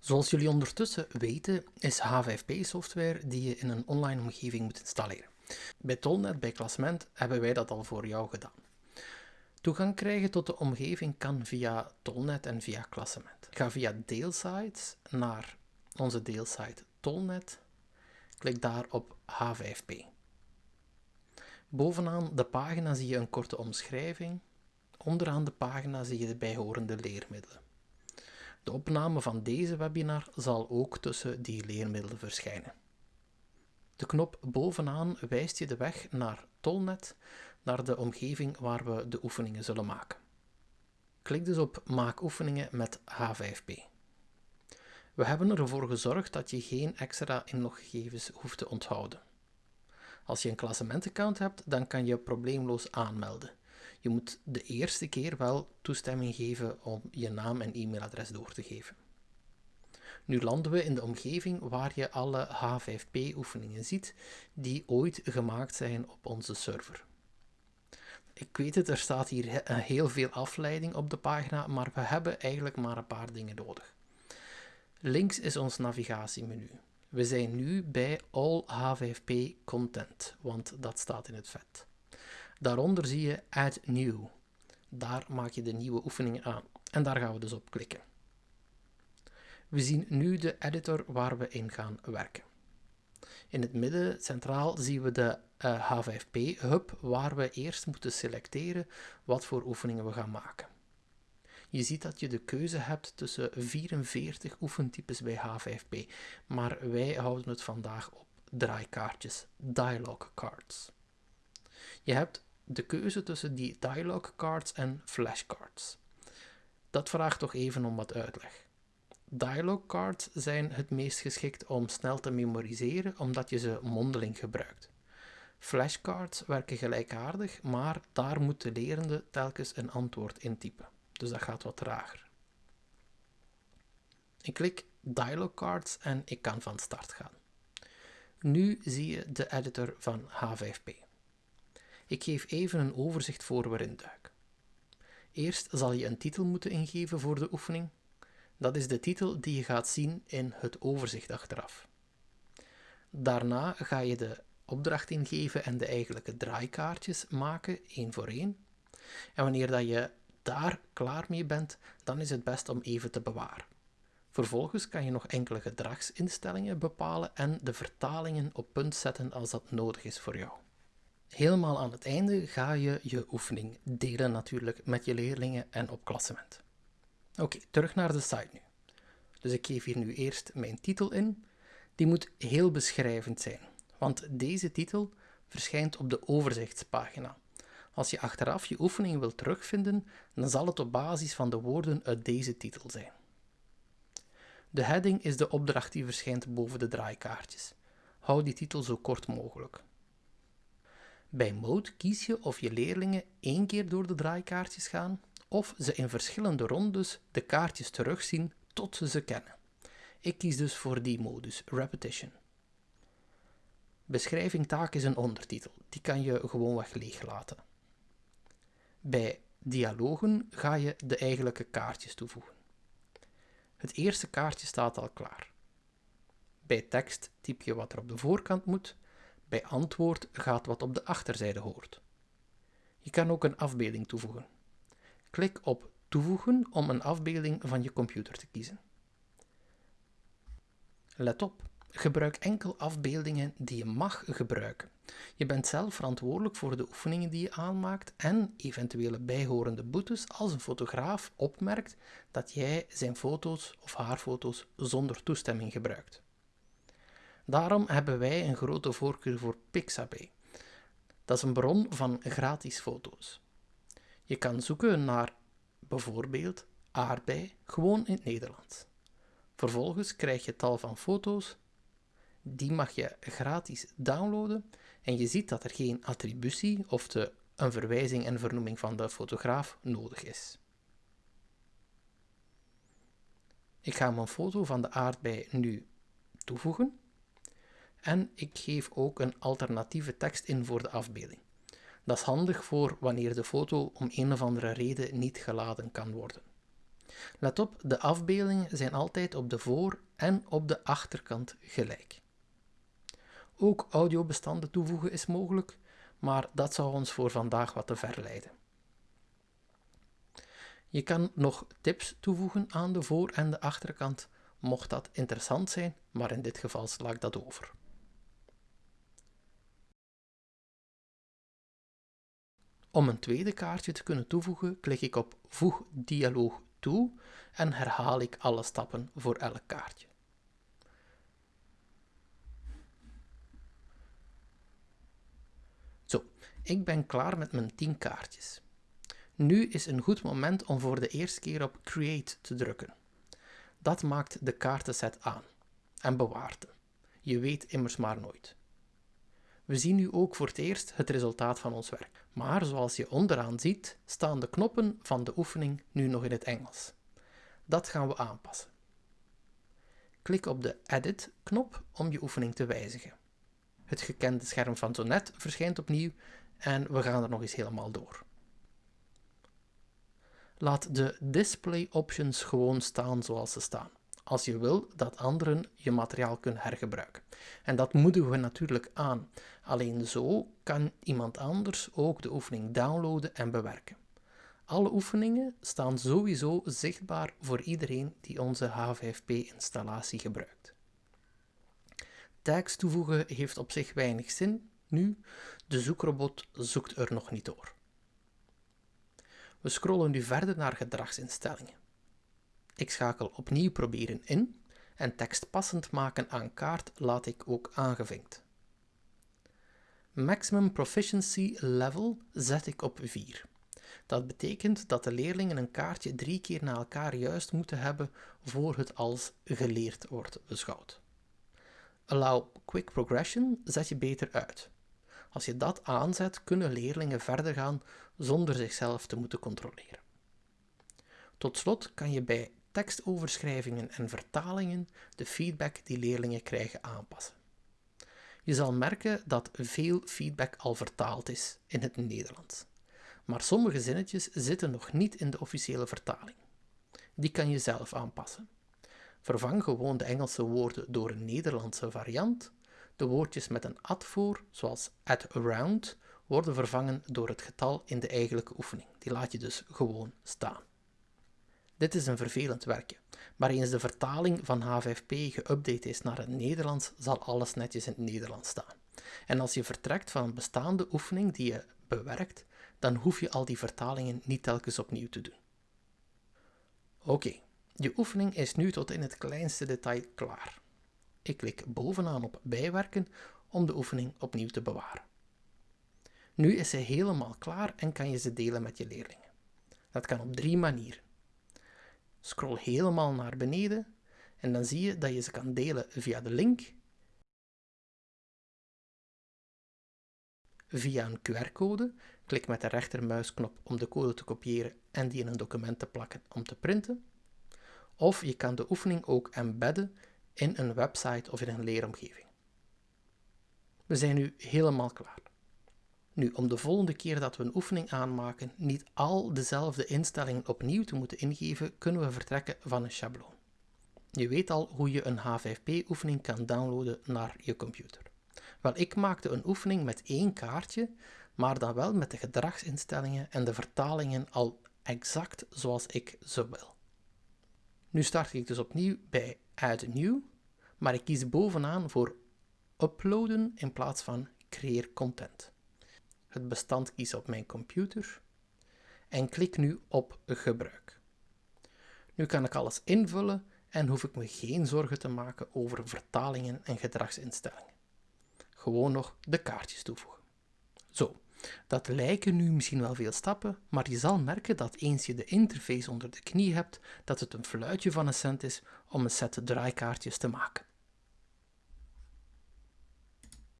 Zoals jullie ondertussen weten, is H5P software die je in een online omgeving moet installeren. Bij Tolnet, bij Klassement, hebben wij dat al voor jou gedaan. Toegang krijgen tot de omgeving kan via Tolnet en via Klassement. Ga via Deelsites naar onze deelsite Tolnet. Klik daar op H5P. Bovenaan de pagina zie je een korte omschrijving. Onderaan de pagina zie je de bijhorende leermiddelen. De opname van deze webinar zal ook tussen die leermiddelen verschijnen. De knop bovenaan wijst je de weg naar Tolnet, naar de omgeving waar we de oefeningen zullen maken. Klik dus op Maak oefeningen met H5P. We hebben ervoor gezorgd dat je geen extra inloggegevens hoeft te onthouden. Als je een klassementaccount hebt, dan kan je probleemloos aanmelden. Je moet de eerste keer wel toestemming geven om je naam en e-mailadres door te geven. Nu landen we in de omgeving waar je alle H5P-oefeningen ziet die ooit gemaakt zijn op onze server. Ik weet het, er staat hier heel veel afleiding op de pagina, maar we hebben eigenlijk maar een paar dingen nodig. Links is ons navigatiemenu. We zijn nu bij All H5P Content, want dat staat in het vet. Daaronder zie je Add New. Daar maak je de nieuwe oefeningen aan. En daar gaan we dus op klikken. We zien nu de editor waar we in gaan werken. In het midden centraal zien we de uh, H5P hub waar we eerst moeten selecteren wat voor oefeningen we gaan maken. Je ziet dat je de keuze hebt tussen 44 oefentypes bij H5P, maar wij houden het vandaag op draaikaartjes, dialogue cards. Je hebt de keuze tussen die dialogue cards en flashcards. Dat vraagt toch even om wat uitleg. Dialogue cards zijn het meest geschikt om snel te memoriseren omdat je ze mondeling gebruikt. Flashcards werken gelijkaardig, maar daar moet de lerende telkens een antwoord intypen. Dus dat gaat wat trager. Ik klik Dialog Cards en ik kan van start gaan. Nu zie je de editor van H5P. Ik geef even een overzicht voor waarin duik. Eerst zal je een titel moeten ingeven voor de oefening. Dat is de titel die je gaat zien in het overzicht achteraf. Daarna ga je de opdracht ingeven en de eigenlijke draaikaartjes maken, één voor één. En wanneer dat je daar klaar mee bent, dan is het best om even te bewaren. Vervolgens kan je nog enkele gedragsinstellingen bepalen en de vertalingen op punt zetten als dat nodig is voor jou. Helemaal aan het einde ga je je oefening delen natuurlijk met je leerlingen en op klassement. Oké, terug naar de site nu. Dus ik geef hier nu eerst mijn titel in. Die moet heel beschrijvend zijn, want deze titel verschijnt op de overzichtspagina. Als je achteraf je oefening wilt terugvinden, dan zal het op basis van de woorden uit deze titel zijn. De heading is de opdracht die verschijnt boven de draaikaartjes. Hou die titel zo kort mogelijk. Bij Mode kies je of je leerlingen één keer door de draaikaartjes gaan of ze in verschillende rondes de kaartjes terugzien tot ze ze kennen. Ik kies dus voor die modus, Repetition. Beschrijving taak is een ondertitel, die kan je gewoonweg leeg laten. Bij dialogen ga je de eigenlijke kaartjes toevoegen. Het eerste kaartje staat al klaar. Bij tekst typ je wat er op de voorkant moet, bij antwoord gaat wat op de achterzijde hoort. Je kan ook een afbeelding toevoegen. Klik op Toevoegen om een afbeelding van je computer te kiezen. Let op, gebruik enkel afbeeldingen die je mag gebruiken. Je bent zelf verantwoordelijk voor de oefeningen die je aanmaakt en eventuele bijhorende boetes als een fotograaf opmerkt dat jij zijn foto's of haar foto's zonder toestemming gebruikt. Daarom hebben wij een grote voorkeur voor Pixabay. Dat is een bron van gratis foto's. Je kan zoeken naar bijvoorbeeld aardbei gewoon in het Nederlands. Vervolgens krijg je tal van foto's. Die mag je gratis downloaden en je ziet dat er geen attributie of de, een verwijzing en vernoeming van de fotograaf nodig is. Ik ga mijn foto van de aardbei nu toevoegen en ik geef ook een alternatieve tekst in voor de afbeelding. Dat is handig voor wanneer de foto om een of andere reden niet geladen kan worden. Let op, de afbeeldingen zijn altijd op de voor- en op de achterkant gelijk. Ook audiobestanden toevoegen is mogelijk, maar dat zou ons voor vandaag wat te ver leiden. Je kan nog tips toevoegen aan de voor- en de achterkant, mocht dat interessant zijn, maar in dit geval sla ik dat over. Om een tweede kaartje te kunnen toevoegen, klik ik op Voeg dialoog toe en herhaal ik alle stappen voor elk kaartje. Zo, ik ben klaar met mijn 10 kaartjes. Nu is een goed moment om voor de eerste keer op Create te drukken. Dat maakt de kaartenset aan en bewaart hem. Je weet immers maar nooit. We zien nu ook voor het eerst het resultaat van ons werk. Maar zoals je onderaan ziet, staan de knoppen van de oefening nu nog in het Engels. Dat gaan we aanpassen. Klik op de Edit-knop om je oefening te wijzigen. Het gekende scherm van zo net verschijnt opnieuw en we gaan er nog eens helemaal door. Laat de display options gewoon staan zoals ze staan, als je wil dat anderen je materiaal kunnen hergebruiken. En dat moedigen we natuurlijk aan. Alleen zo kan iemand anders ook de oefening downloaden en bewerken. Alle oefeningen staan sowieso zichtbaar voor iedereen die onze H5P-installatie gebruikt. Tags toevoegen heeft op zich weinig zin nu, de zoekrobot zoekt er nog niet door. We scrollen nu verder naar gedragsinstellingen. Ik schakel opnieuw proberen in en tekst passend maken aan kaart laat ik ook aangevinkt. Maximum Proficiency Level zet ik op 4. Dat betekent dat de leerlingen een kaartje drie keer na elkaar juist moeten hebben voor het als geleerd wordt beschouwd. Allow Quick Progression zet je beter uit. Als je dat aanzet, kunnen leerlingen verder gaan zonder zichzelf te moeten controleren. Tot slot kan je bij tekstoverschrijvingen en vertalingen de feedback die leerlingen krijgen aanpassen. Je zal merken dat veel feedback al vertaald is in het Nederlands. Maar sommige zinnetjes zitten nog niet in de officiële vertaling. Die kan je zelf aanpassen. Vervang gewoon de Engelse woorden door een Nederlandse variant. De woordjes met een at voor, zoals at around, worden vervangen door het getal in de eigenlijke oefening. Die laat je dus gewoon staan. Dit is een vervelend werkje, maar eens de vertaling van H5P geüpdate is naar het Nederlands, zal alles netjes in het Nederlands staan. En als je vertrekt van een bestaande oefening die je bewerkt, dan hoef je al die vertalingen niet telkens opnieuw te doen. Oké, je oefening is nu tot in het kleinste detail klaar. Ik klik bovenaan op bijwerken om de oefening opnieuw te bewaren. Nu is ze helemaal klaar en kan je ze delen met je leerlingen. Dat kan op drie manieren. Scroll helemaal naar beneden en dan zie je dat je ze kan delen via de link, via een QR-code. Klik met de rechtermuisknop om de code te kopiëren en die in een document te plakken om te printen. Of je kan de oefening ook embedden in een website of in een leeromgeving. We zijn nu helemaal klaar. Nu, om de volgende keer dat we een oefening aanmaken niet al dezelfde instellingen opnieuw te moeten ingeven, kunnen we vertrekken van een schabloon. Je weet al hoe je een H5P-oefening kan downloaden naar je computer. Wel, ik maakte een oefening met één kaartje, maar dan wel met de gedragsinstellingen en de vertalingen al exact zoals ik ze wil. Nu start ik dus opnieuw bij Add New, maar ik kies bovenaan voor Uploaden in plaats van Creëer Content. Het bestand kies op mijn computer en klik nu op Gebruik. Nu kan ik alles invullen en hoef ik me geen zorgen te maken over vertalingen en gedragsinstellingen. Gewoon nog de kaartjes toevoegen. Zo, dat lijken nu misschien wel veel stappen, maar je zal merken dat eens je de interface onder de knie hebt, dat het een fluitje van een cent is om een set draaikaartjes te maken.